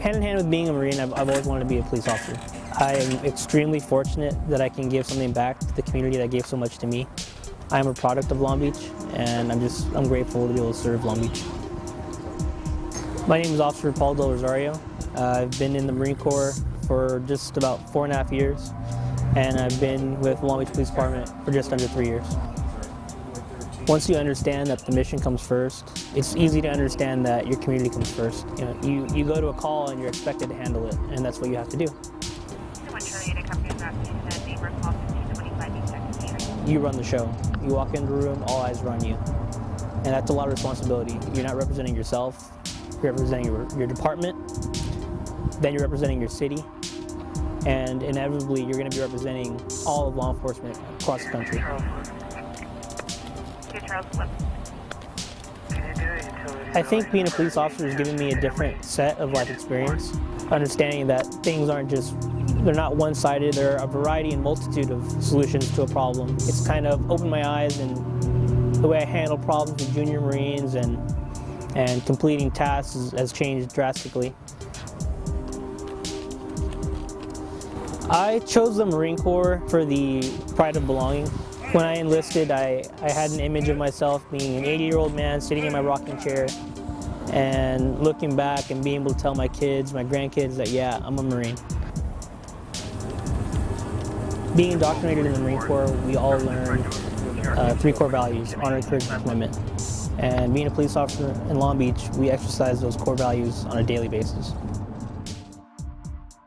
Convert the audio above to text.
Hand in hand with being a Marine, I've, I've always wanted to be a police officer. I am extremely fortunate that I can give something back to the community that gave so much to me. I am a product of Long Beach, and I'm just, I'm grateful to be able to serve Long Beach. My name is Officer Paul Del Rosario. Uh, I've been in the Marine Corps for just about four and a half years, and I've been with Long Beach Police Department for just under three years. Once you understand that the mission comes first, it's easy to understand that your community comes first. You, know, you, you go to a call and you're expected to handle it, and that's what you have to do. You run the show. You walk into the room, all eyes are on you. And that's a lot of responsibility. You're not representing yourself, you're representing your, your department, then you're representing your city, and inevitably you're going to be representing all of law enforcement across the country. I think being a police officer has given me a different set of life experience, understanding that things aren't just, they're not one-sided, there are a variety and multitude of solutions to a problem. It's kind of opened my eyes and the way I handle problems with junior Marines and, and completing tasks has changed drastically. I chose the Marine Corps for the pride of belonging. When I enlisted, I, I had an image of myself being an 80-year-old man sitting in my rocking chair and looking back and being able to tell my kids, my grandkids that, yeah, I'm a Marine. Being indoctrinated in the Marine Corps, we all learn uh, three core values, honor, courage, and commitment. And being a police officer in Long Beach, we exercise those core values on a daily basis.